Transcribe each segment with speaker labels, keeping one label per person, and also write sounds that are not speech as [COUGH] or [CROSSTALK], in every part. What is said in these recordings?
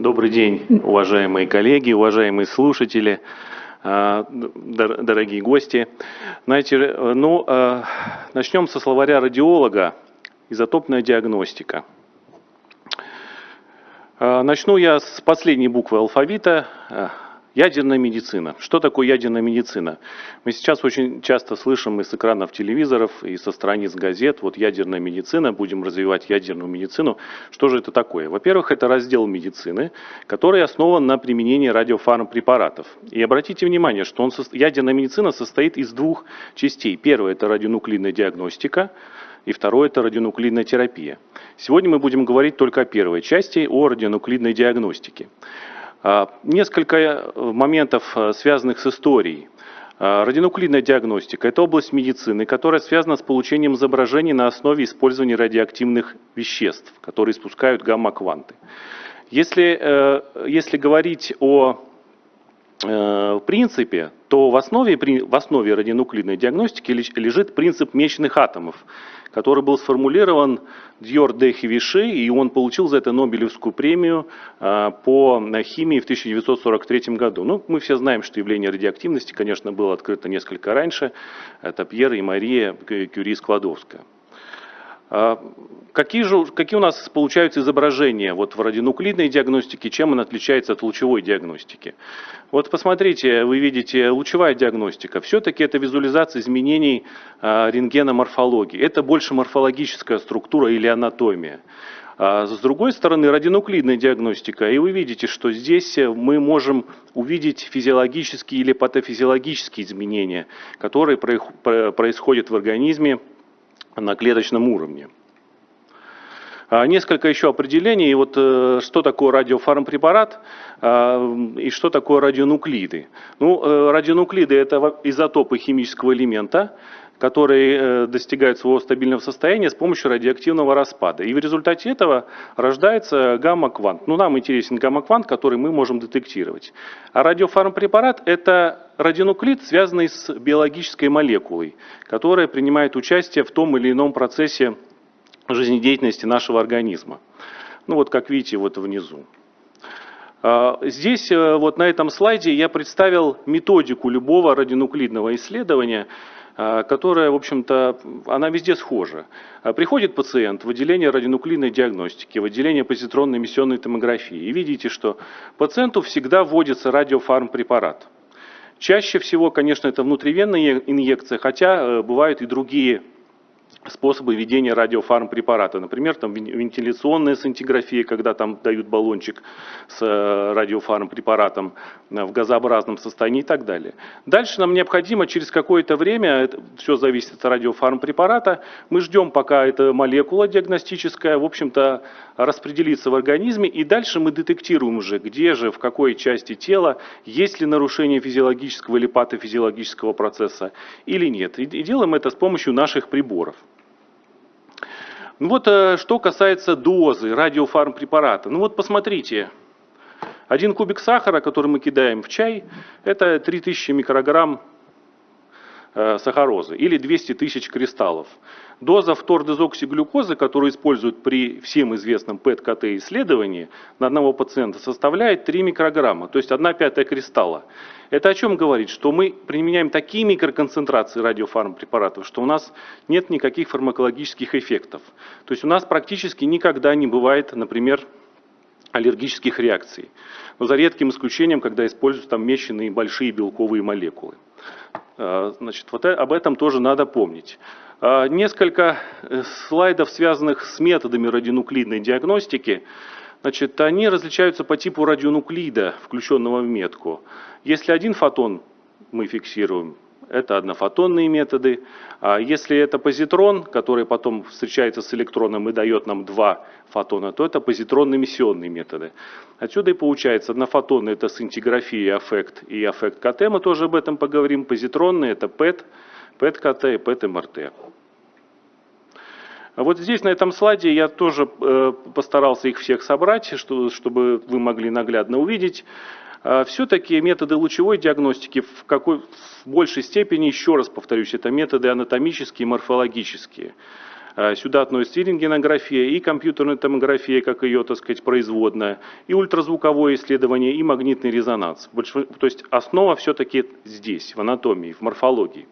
Speaker 1: Добрый день, уважаемые коллеги, уважаемые слушатели, а, дорогие гости. Знаете, ну, а, начнем со словаря радиолога «Изотопная диагностика». А, начну я с последней буквы алфавита Ядерная медицина. Что такое ядерная медицина? Мы сейчас очень часто слышим из экранов телевизоров и со страниц газет, вот ядерная медицина, будем развивать ядерную медицину. Что же это такое? Во-первых, это раздел медицины, который основан на применении радиофармпрепаратов. И обратите внимание, что он, ядерная медицина состоит из двух частей. Первое – это радионуклидная диагностика, и второе – это радионуклидная терапия. Сегодня мы будем говорить только о первой части, о радионуклидной диагностике. А, несколько э, моментов, э, связанных с историей. А, радионуклидная диагностика – это область медицины, которая связана с получением изображений на основе использования радиоактивных веществ, которые испускают гамма-кванты. Если, э, если говорить о принципе, то в основе, в основе радионуклидной диагностики лежит принцип мечных атомов, который был сформулирован Дьор де Хивиши, и он получил за это Нобелевскую премию а, по химии в 1943 году. Ну, мы все знаем, что явление радиоактивности, конечно, было открыто несколько раньше. Это Пьер и Мария Кюри-Складовская. А, какие же какие у нас получаются изображения вот в радионуклидной диагностике, чем она отличается от лучевой диагностики? Вот посмотрите, вы видите лучевая диагностика. Все-таки это визуализация изменений а, рентгена морфологии. Это больше морфологическая структура или анатомия. А с другой стороны, радионуклидная диагностика, и вы видите, что здесь мы можем увидеть физиологические или патофизиологические изменения, которые происходят в организме на клеточном уровне. А, несколько еще определений. Вот э, что такое радиофармпрепарат а, и что такое радионуклиды. Ну, э, радионуклиды это изотопы химического элемента, которые э, достигают своего стабильного состояния с помощью радиоактивного распада. И в результате этого рождается гамма-квант. Ну, нам интересен гамма-квант, который мы можем детектировать. А радиофармпрепарат – это радионуклид, связанный с биологической молекулой, которая принимает участие в том или ином процессе жизнедеятельности нашего организма. Ну вот как видите вот внизу. А, здесь э, вот на этом слайде я представил методику любого радионуклидного исследования, которая, в общем-то, она везде схожа. А, приходит пациент в отделение радионуклидной диагностики, в отделение позитронной эмиссионной томографии, и видите, что пациенту всегда вводится радиофармпрепарат. Чаще всего, конечно, это внутривенная инъекция, хотя э, бывают и другие способы ведения радиофармпрепарата. Например, там вентиляционная сцинтиграфия, когда там дают баллончик с э, радиофармпрепаратом э, в газообразном состоянии и так далее. Дальше нам необходимо через какое-то время, это все зависит от радиофармпрепарата, мы ждем, пока эта молекула диагностическая, в общем-то, распределится в организме, и дальше мы детектируем уже, где же, в какой части тела, есть ли нарушение физиологического или патофизиологического процесса или нет. И делаем это с помощью наших приборов. Ну вот э, что касается дозы радиофармпрепарата. Ну вот посмотрите, один кубик сахара, который мы кидаем в чай, это 3000 микрограмм сахарозы или 200 тысяч кристаллов. Доза фтордезоксиглюкозы, которую используют при всем известном ПЭТ-КТ исследовании на одного пациента, составляет 3 микрограмма, то есть 1 пятая кристалла. Это о чем говорит? Что мы применяем такие микроконцентрации радиофармпрепаратов, что у нас нет никаких фармакологических эффектов. То есть у нас практически никогда не бывает, например, аллергических реакций. Но за редким исключением, когда используются там мещенные большие белковые молекулы. А, значит, вот э, об этом тоже надо помнить. А, несколько э, слайдов, связанных с методами радионуклидной диагностики. Значит, они различаются по типу радионуклида, включенного в метку. Если один фотон мы фиксируем, это однофотонные методы. А если это позитрон, который потом встречается с электроном и дает нам два фотона, то это позитронно-эмиссионные методы. Отсюда и получается однофотонные это синтиграфия и аффект, и аффект КТ, мы тоже об этом поговорим. Позитронные это ПЭТ, ПЭТ-КТ и ПЭТ-МРТ. А вот здесь, на этом слайде, я тоже э, постарался их всех собрать, чтобы вы могли наглядно увидеть. А Все-таки методы лучевой диагностики в, какой, в большей степени, еще раз повторюсь, это методы анатомические и морфологические. Сюда относится и рентгенография, и компьютерная томография, как ее, так сказать, производная, и ультразвуковое исследование, и магнитный резонанс. То есть основа все-таки здесь, в анатомии, в морфологии.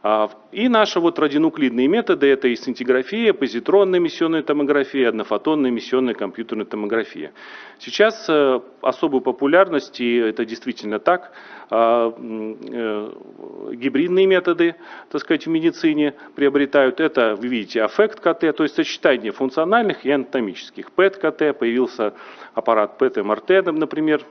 Speaker 1: А, и наши вот радионуклидные методы – это и сцинтиграфия, позитронная эмиссионная томография, однофотонная эмиссионная компьютерная томография. Сейчас э, особую популярность, и это действительно так, а, э, гибридные методы, так сказать, в медицине приобретают. Это, вы видите, аффект КТ, то есть сочетание функциональных и анатомических. ПЭТ-КТ, появился аппарат ПЭТ-МРТ, например,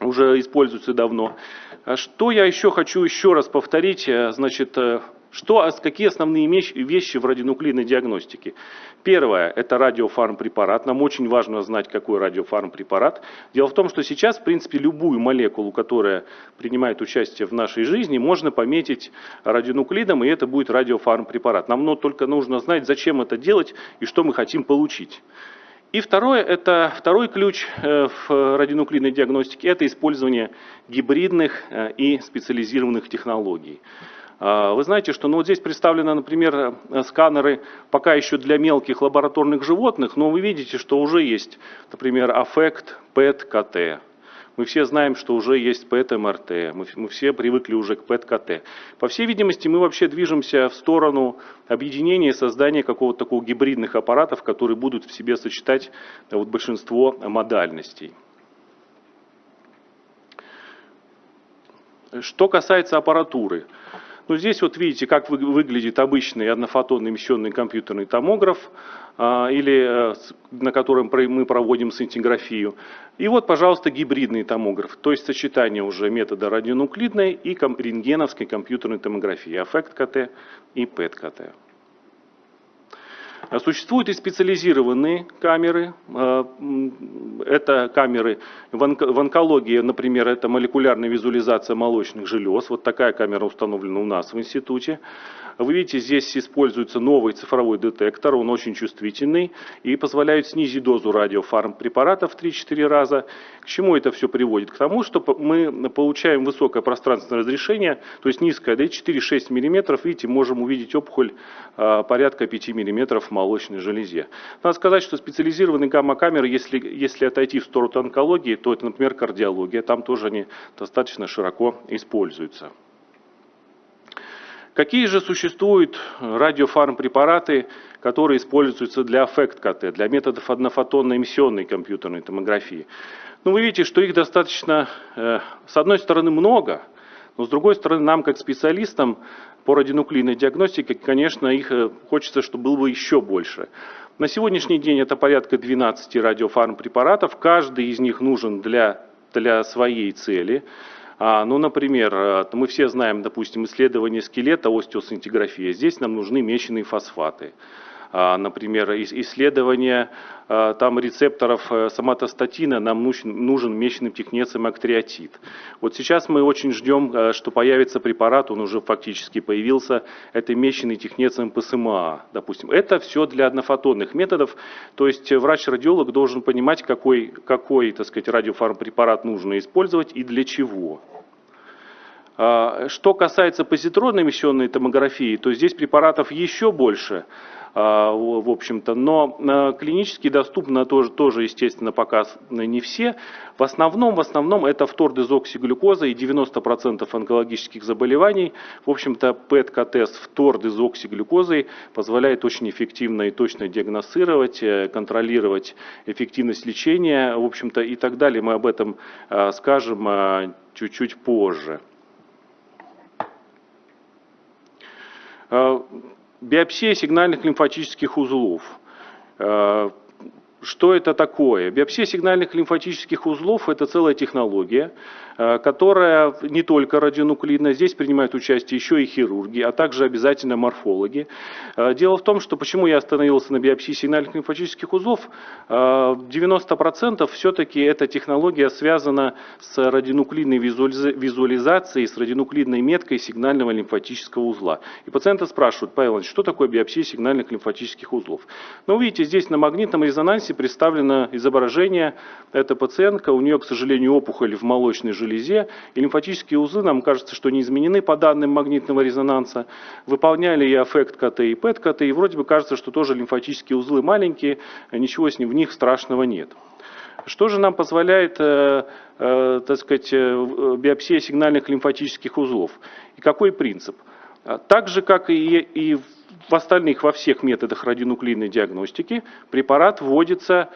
Speaker 1: уже используется давно. А что я еще хочу еще раз повторить, э, значит, э, что, какие основные вещи в радионуклидной диагностике? Первое – это радиофармпрепарат. Нам очень важно знать, какой радиофармпрепарат. Дело в том, что сейчас, в принципе, любую молекулу, которая принимает участие в нашей жизни, можно пометить радионуклидом, и это будет радиофармпрепарат. Нам только нужно знать, зачем это делать и что мы хотим получить. И второе, это второй ключ э, в радионуклидной диагностике, это использование гибридных э, и специализированных технологий. А, вы знаете, что ну, вот здесь представлены, например, э, сканеры пока еще для мелких лабораторных животных, но вы видите, что уже есть, например, аффект, ПЭТ, КТ. Мы все знаем, что уже есть ПЭТ-МРТ, мы, мы все привыкли уже к ПЭТ-КТ. По всей видимости, мы вообще движемся в сторону объединения и создания какого-то такого гибридных аппаратов, которые будут в себе сочетать вот, большинство модальностей. Что касается аппаратуры. Ну, здесь вот видите, как выглядит обычный однофотонный эмиссионный компьютерный томограф, а, или э, на котором мы проводим сцинтиграфию. И вот, пожалуйста, гибридный томограф, то есть сочетание уже метода радионуклидной и рентгеновской компьютерной томографии, аффект КТ и ПЭТ-КТ. А существуют и специализированные камеры. А, это камеры в онкологии, например, это молекулярная визуализация молочных желез. Вот такая камера установлена у нас в институте. Вы видите, здесь используется новый цифровой детектор, он очень чувствительный и позволяет снизить дозу радиофармпрепаратов в 3-4 раза. К чему это все приводит? К тому, что мы получаем высокое пространственное разрешение, то есть низкое, да, 4-6 мм, видите, можем увидеть опухоль а, порядка 5 мм молочной железе. Надо сказать, что специализированные гамма-камеры, если, если отойти в сторону онкологии, то это, например, кардиология, там тоже они достаточно широко используются. Какие же существуют радиофармпрепараты, которые используются для аффект-КТ, для методов однофотонной эмиссионной компьютерной томографии? Ну, вы видите, что их достаточно, э, с одной стороны, много, но с другой стороны, нам, как специалистам по радионуклидной диагностике, конечно, их э, хочется, чтобы было бы еще больше. На сегодняшний день это порядка 12 радиофармпрепаратов, каждый из них нужен для, для своей цели. А, ну, например, э, мы все знаем, допустим, исследование скелета, остеосинтеграфия. Здесь нам нужны меченые фосфаты. А, например, исследование а, там рецепторов э, соматостатина нам нужен, нужен мечный технецем актриотид. Вот сейчас мы очень ждем, э, что появится препарат, он уже фактически появился, это меченый технецем ПСМА, допустим. Это все для однофотонных методов, то есть врач-радиолог должен понимать, какой, какой так сказать, радиофармпрепарат нужно использовать и для чего. А, что касается позитронной эмиссионной томографии, то здесь препаратов еще больше. А, в общем-то, но а, клинически доступно тоже, тоже, естественно, пока не все. В основном, в основном это фтордезоксиглюкоза и 90% онкологических заболеваний. В общем-то, ПЭТ-КТ с фтордезоксиглюкозой позволяет очень эффективно и точно диагностировать, э, контролировать эффективность лечения, в общем-то, и так далее. Мы об этом скажем чуть-чуть позже. Биопсия сигнальных лимфатических узлов. Что это такое? Биопсия сигнальных лимфатических узлов – это целая технология, э, которая не только радионуклидная, здесь принимают участие еще и хирурги, а также обязательно морфологи. Э, дело в том, что почему я остановился на биопсии сигнальных лимфатических узлов, 90% э, все-таки эта технология связана с радионуклидной визуализацией, с радионуклидной меткой сигнального лимфатического узла. И пациенты спрашивают, Павел что такое биопсия сигнальных лимфатических узлов? Ну, видите, здесь на магнитном резонансе представлено изображение. Это пациентка, у нее, к сожалению, опухоль в молочной железе. И лимфатические узлы, нам кажется, что не изменены по данным магнитного резонанса. Выполняли и аффект КТ, и ПЭТ-КТ, и вроде бы кажется, что тоже лимфатические узлы маленькие, ничего с ним, в них страшного нет. Что же нам позволяет, э, э, так сказать, э, биопсия сигнальных лимфатических узлов? И какой принцип? Так же, как и, и в остальных, во всех методах радионуклидной диагностики, препарат вводится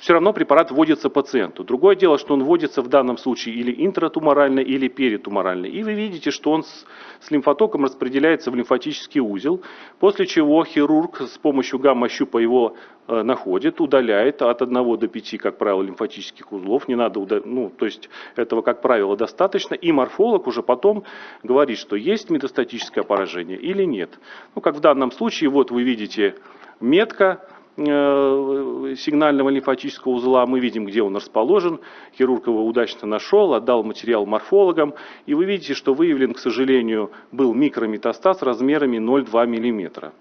Speaker 1: все равно препарат вводится пациенту. Другое дело, что он вводится в данном случае или интратуморально, или перитуморально. И вы видите, что он с, с лимфотоком распределяется в лимфатический узел, после чего хирург с помощью гамма-щупа его э, находит, удаляет от 1 до 5, как правило, лимфатических узлов. Не надо удалять, ну, то есть этого, как правило, достаточно. И морфолог уже потом говорит, что есть метастатическое поражение или нет. Ну, как в данном случае, вот вы видите метка, сигнального лимфатического узла, мы видим, где он расположен. Хирург его удачно нашел, отдал материал морфологам. И вы видите, что выявлен, к сожалению, был микрометастаз размерами 0,2 мм.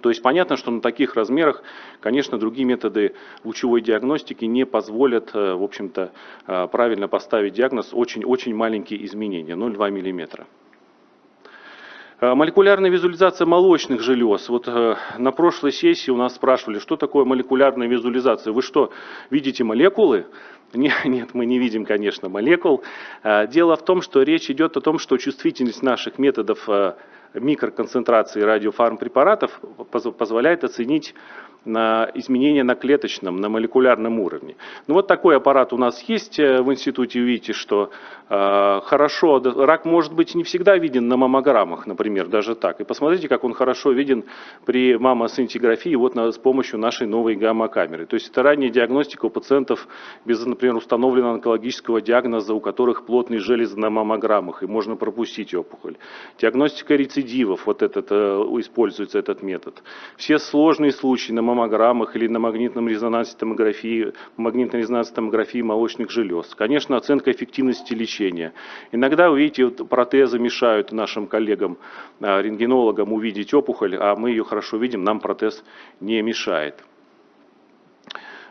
Speaker 1: То есть понятно, что на таких размерах, конечно, другие методы лучевой диагностики не позволят, э, в общем-то, э, правильно поставить диагноз очень-очень маленькие изменения, 0,2 мм. Э, молекулярная визуализация молочных желез. Вот э, на прошлой сессии у нас спрашивали, что такое молекулярная визуализация. Вы что, видите молекулы? [LAUGHS] Нет, мы не видим, конечно, молекул. Э, дело в том, что речь идет о том, что чувствительность наших методов микроконцентрации радиофармпрепаратов позволяет оценить на изменения на клеточном, на молекулярном уровне. Ну вот такой аппарат у нас есть э, в институте, видите, что э, хорошо, рак может быть не всегда виден на маммограммах, например, даже так. И посмотрите, как он хорошо виден при маммосинтиграфии вот на, с помощью нашей новой гамма-камеры. То есть это ранняя диагностика у пациентов без, например, установленного онкологического диагноза, у которых плотные железы на маммограммах, и можно пропустить опухоль. Диагностика рецидивов, вот этот, э, используется этот метод. Все сложные случаи на маммограммах маммограммах или на магнитном резонансе томографии, магнитной резонансе томографии молочных желез. Конечно, оценка эффективности лечения. Иногда, вы видите, вот протезы мешают нашим коллегам, а, рентгенологам увидеть опухоль, а мы ее хорошо видим, нам протез не мешает.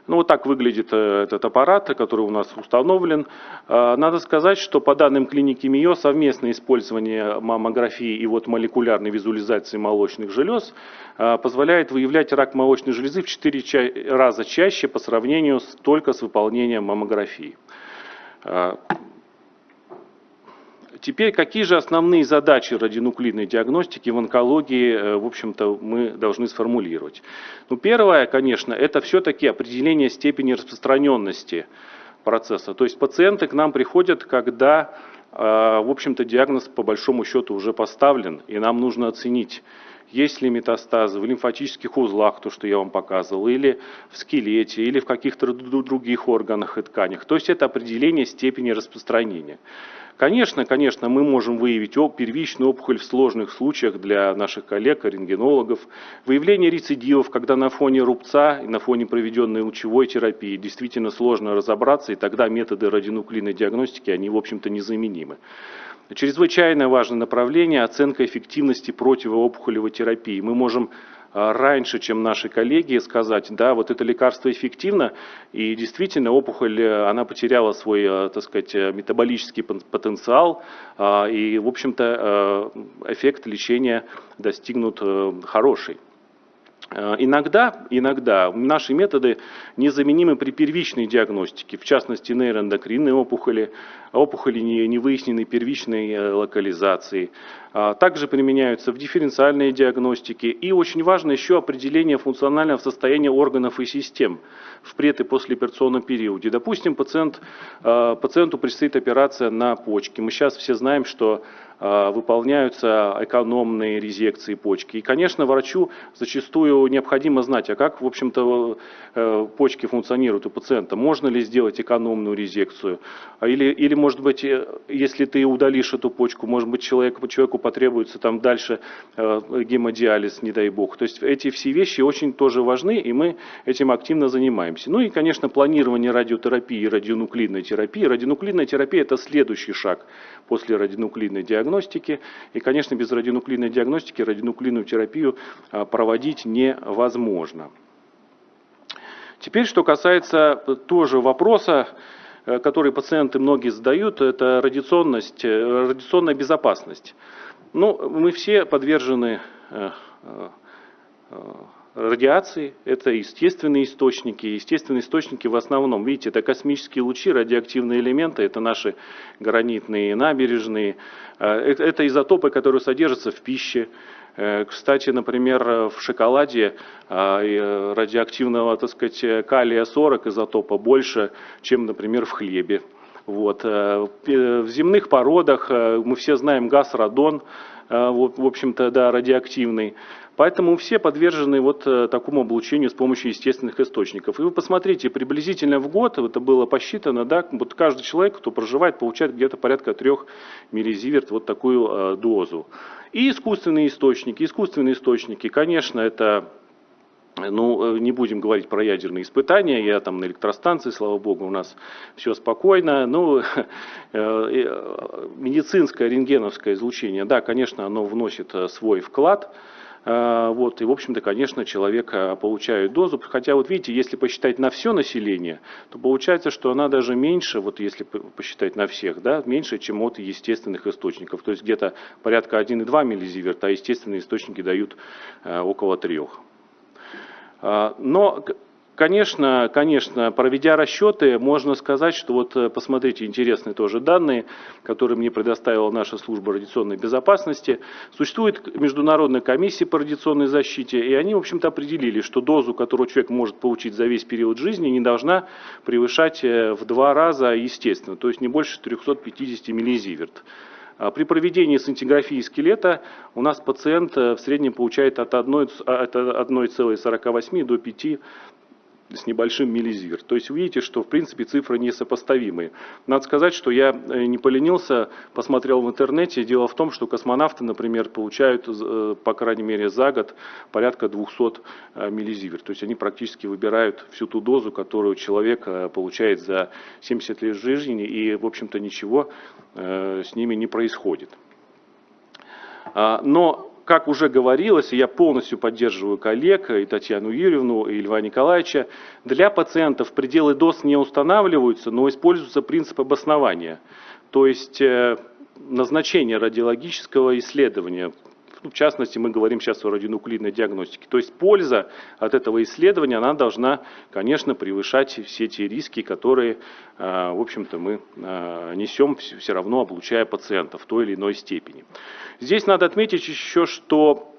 Speaker 1: Ну, вот так выглядит э, этот аппарат, который у нас установлен. Э, надо сказать, что по данным клиники МИО совместное использование маммографии и вот молекулярной визуализации молочных желез э, позволяет выявлять рак молочной железы в 4 раза чаще по сравнению только с выполнением маммографии. Теперь какие же основные задачи радионуклидной диагностики в онкологии, э, в общем-то, мы должны сформулировать? Ну, первое, конечно, это все-таки определение степени распространенности процесса. То есть пациенты к нам приходят, когда, э, в общем-то, диагноз по большому счету уже поставлен, и нам нужно оценить, есть ли метастазы в лимфатических узлах, то, что я вам показывал, или в скелете, или в каких-то других органах и тканях. То есть это определение степени распространения. Конечно, конечно, мы можем выявить первичную опухоль в сложных случаях для наших коллег, рентгенологов. Выявление рецидивов, когда на фоне рубца и на фоне проведенной лучевой терапии действительно сложно разобраться, и тогда методы радионуклидной диагностики, они, в общем-то, незаменимы. Чрезвычайно важное направление – оценка эффективности противоопухолевой терапии. Мы можем раньше, чем наши коллеги, сказать, да, вот это лекарство эффективно, и действительно опухоль, э, она потеряла свой, э, так сказать, э, метаболический потенциал, и, в общем-то, эффект лечения достигнут хороший. Э, иногда, иногда наши методы незаменимы при первичной диагностике, в частности нейроэндокринной опухоли, опухоли невыясненной первичной э, локализации. А, также применяются в дифференциальной диагностике. И очень важно еще определение функционального состояния органов и систем в пред- и послеоперационном периоде. Допустим, пациент, э, пациенту предстоит операция на почке. Мы сейчас все знаем, что выполняются экономные резекции почки. И, конечно, врачу зачастую необходимо знать, а как, в общем-то, э, почки функционируют у пациента. Можно ли сделать экономную резекцию? А или, или может быть, э, если ты удалишь эту почку, может быть, человеку, человеку потребуется там дальше гемодиализ, не дай бог. То есть эти все вещи очень тоже важны, и мы этим активно занимаемся. Ну и, конечно, планирование радиотерапии радионуклидной терапии. Радионуклидная терапия – это следующий шаг после радионуклидной диагностики. И, конечно, без радионуклидной диагностики радионуклидную терапию а, проводить невозможно. Теперь, что касается тоже вопроса, который пациенты многие задают, это радиационность, радиационная безопасность. Ну, мы все подвержены радиации, это естественные источники. Естественные источники в основном, видите, это космические лучи, радиоактивные элементы, это наши гранитные набережные, э, это изотопы, которые содержатся в пище. Э, кстати, например, в шоколаде э, радиоактивного, так сказать, калия-40 изотопа больше, чем, например, в хлебе. Вот. В земных породах мы все знаем газ радон, в общем-то, да, радиоактивный. Поэтому все подвержены вот э, такому облучению с помощью естественных источников. И вы посмотрите, приблизительно в год, это было посчитано, да, вот каждый человек, кто проживает, получает где-то порядка 3 миллизиверт вот такую э, дозу. И искусственные источники. Искусственные источники, конечно, это ну, э, не будем говорить про ядерные испытания, я там на электростанции, слава богу, у нас все спокойно. Ну, [LAUGHS] медицинское рентгеновское излучение, да, конечно, оно вносит свой вклад вот, и, в общем-то, конечно, человек получает дозу. Хотя, вот видите, если посчитать на все население, то получается, что она даже меньше, вот если посчитать на всех, да, меньше, чем от естественных источников. То есть где-то порядка 1,2 миллизиверта, а естественные источники дают около 3. Но Конечно, конечно, проведя расчеты, можно сказать, что вот э, посмотрите интересные тоже данные, которые мне предоставила наша служба радиационной безопасности. Существует международная комиссия по радиационной защите, и они, в общем-то, определили, что дозу, которую человек может получить за весь период жизни, не должна превышать э, в два раза естественно, то есть не больше 350 миллизиверт. А при проведении сантиграфии скелета у нас пациент э, в среднем получает от 1,48 до 5 с небольшим миллизиверт. То есть вы видите, что в принципе цифры несопоставимые. Надо сказать, что я э, не поленился, посмотрел в интернете. Дело в том, что космонавты, например, получают, э, по крайней мере, за год порядка 200 э, миллизиверт. То есть они практически выбирают всю ту дозу, которую человек получает за 70 лет жизни, и, в общем-то, ничего с ними не происходит. А, но как уже говорилось, и я полностью поддерживаю коллег, и Татьяну Юрьевну, и Льва Николаевича, для пациентов пределы доз не устанавливаются, но используется принцип обоснования. То есть э, назначение радиологического исследования ну, в частности, мы говорим сейчас о радионуклидной диагностике. То есть польза от этого исследования, она должна, конечно, превышать все те риски, которые, а, в общем-то, мы а, несем все равно, облучая пациента в той или иной степени. Здесь надо отметить еще, что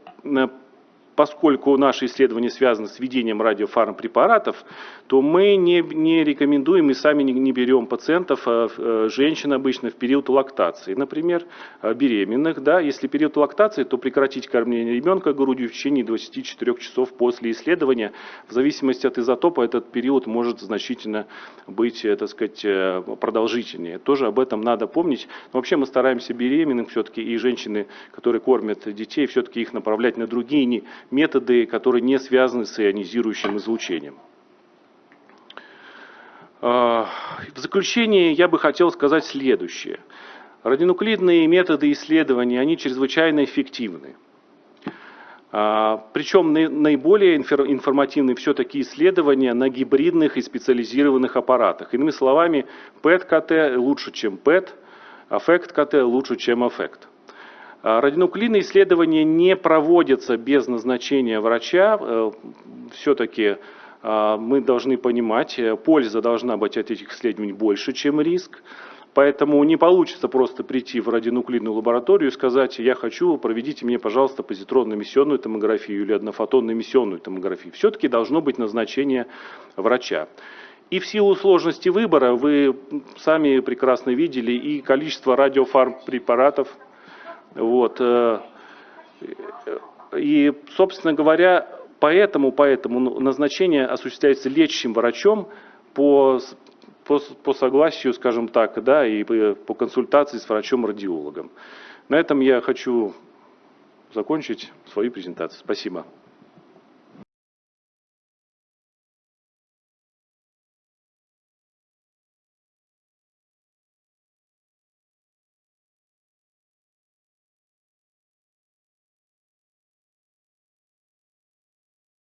Speaker 1: поскольку наши исследования связаны с введением радиофармпрепаратов, то мы не, не рекомендуем и сами не, не берем пациентов, а, а, женщин обычно в период лактации. Например, а, беременных. Да, если период лактации, то прекратить кормление ребенка грудью в течение 24 часов после исследования. В зависимости от изотопа этот период может значительно быть, э, так сказать, э, продолжительнее. Тоже об этом надо помнить. Но вообще мы стараемся беременных все-таки и женщины, которые кормят детей, все-таки их направлять на другие не методы, которые не связаны с ионизирующим излучением. А, в заключение я бы хотел сказать следующее. Радионуклидные методы исследования, они чрезвычайно эффективны. А, Причем наиболее информативны все-таки исследования на гибридных и специализированных аппаратах. Иными словами, PET-КТ лучше, чем PET, аффект-КТ лучше, чем аффект. А, радионуклидные исследования не проводятся без назначения врача. Э, Все-таки а, мы должны понимать, э, польза должна быть от этих исследований больше, чем риск. Поэтому не получится просто прийти в радионуклидную лабораторию и сказать, я хочу, проведите мне, пожалуйста, позитронно-эмиссионную томографию или однофотонно-эмиссионную томографию. Все-таки должно быть назначение врача. И в силу сложности выбора вы сами прекрасно видели и количество радиофармпрепаратов, вот. Э, и, собственно говоря, поэтому, поэтому назначение осуществляется лечащим врачом по, по, по согласию, скажем так, да, и по консультации с врачом-радиологом. На этом я хочу закончить свою презентацию. Спасибо.